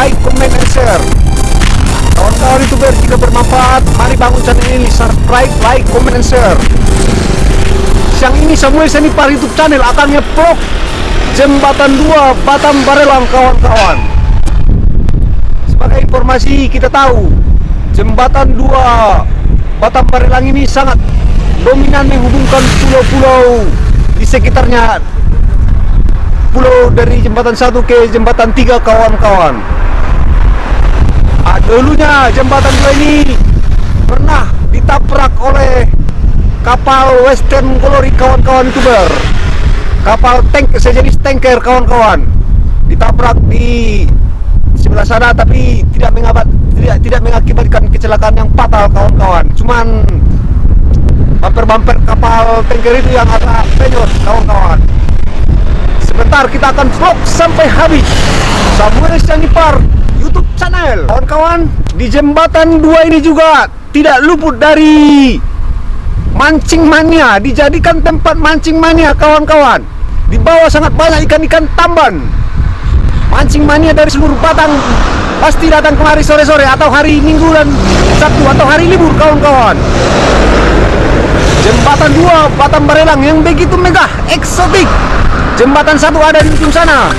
like, comment, and share. Kawan-kawan youtuber jika bermanfaat, mari bangun channel ini, subscribe, like, comment, and share. Siang ini Samuel Senipar YouTube channel akan nge-vlog Jembatan 2 Batam Barelang kawan-kawan. Sebagai informasi kita tahu, Jembatan 2 Batam Barelang ini sangat dominan menghubungkan pulau-pulau di sekitarnya pulau dari jembatan satu ke jembatan tiga kawan-kawan. Dulunya jembatan dua ini pernah ditabrak oleh kapal Western Glory kawan-kawan youtuber. Kapal tank sejenis tanker kawan-kawan. Ditabrak di sebelah sana tapi tidak mengabat tidak tidak mengakibatkan kecelakaan yang fatal kawan-kawan. Cuman bumper-bumper kapal tanker itu yang agak penyot kawan-kawan Sebentar kita akan vlog sampai habis. Samuel Sanipar YouTube channel. Kawan-kawan di jembatan dua ini juga tidak luput dari mancing mania. Dijadikan tempat mancing mania kawan-kawan. Di bawah sangat banyak ikan-ikan tamban. Mancing mania dari seluruh Batang Pasti datang kemari sore-sore atau hari Minggu dan Sabtu atau hari libur kawan-kawan. Jembatan 2 Batam Barelang yang begitu megah, eksotik Jembatan satu ada di ujung sana